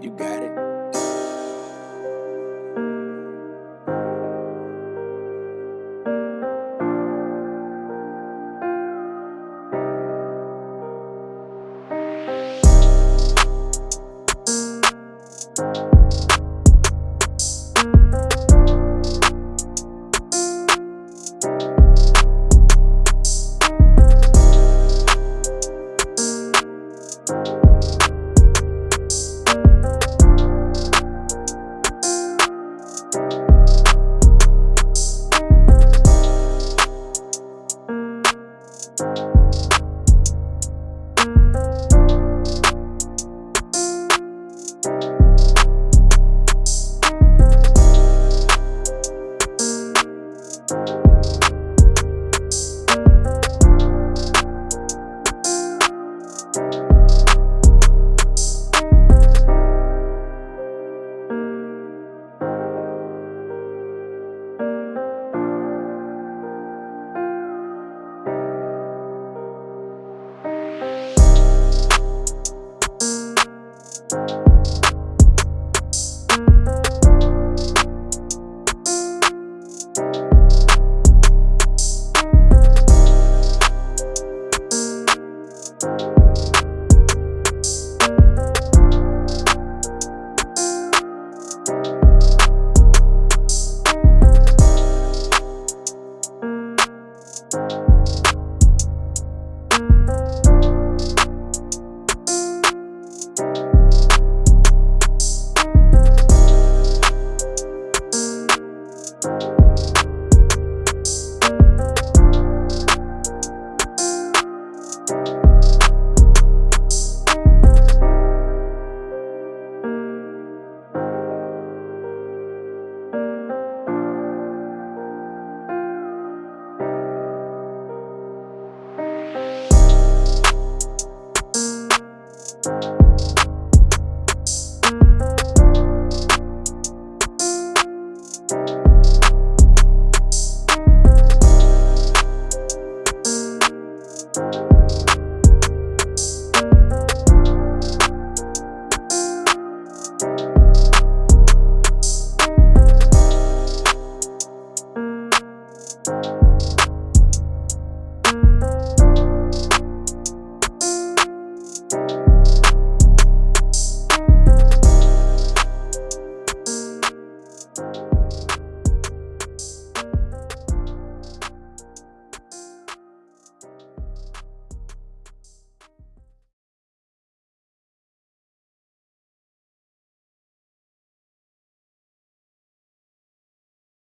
You got it.